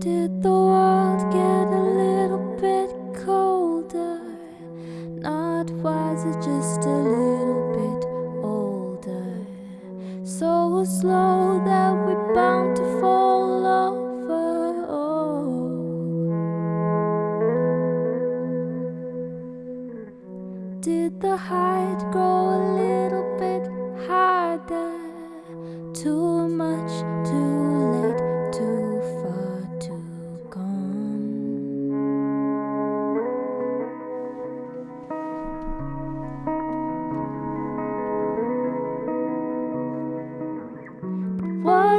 Did the world get a little bit colder? Not wiser, just a little bit older. So slow that we're bound to fall over. Oh. Did the height grow a little bit harder? Too much, too late,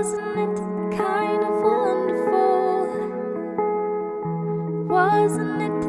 Wasn't it kind of wonderful? Wasn't it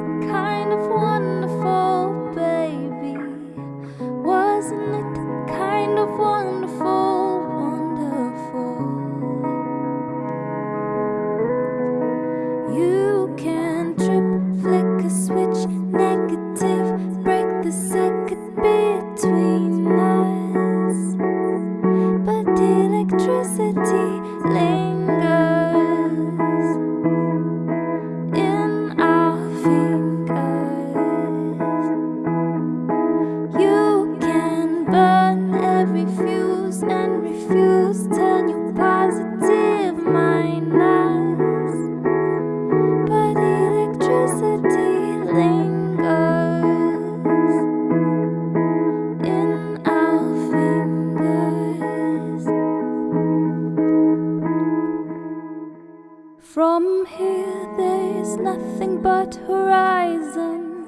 From here, there's nothing but horizon.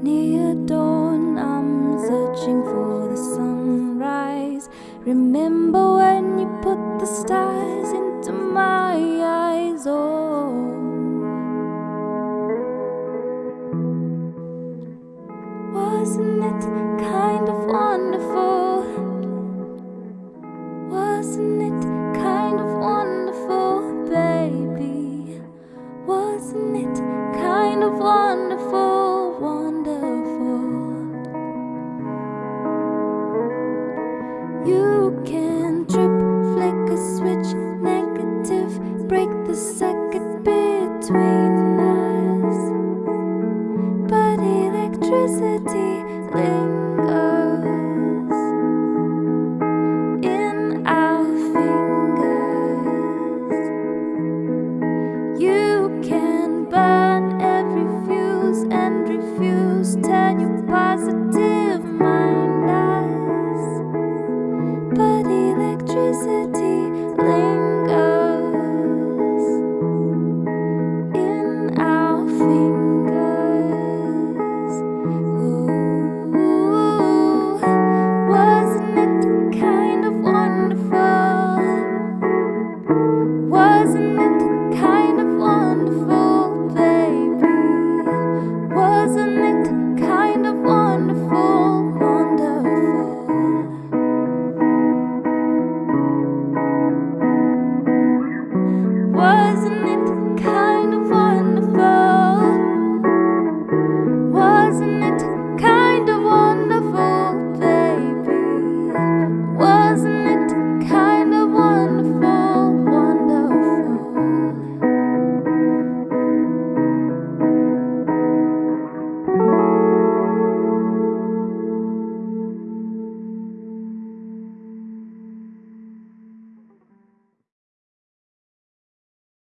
Near dawn, I'm searching for the sunrise. Remember when you put the stars into my eyes? Oh. Wasn't it kind of wonderful? You can trip, flick a switch, negative, break the circuit between us. But electricity lingers electricity.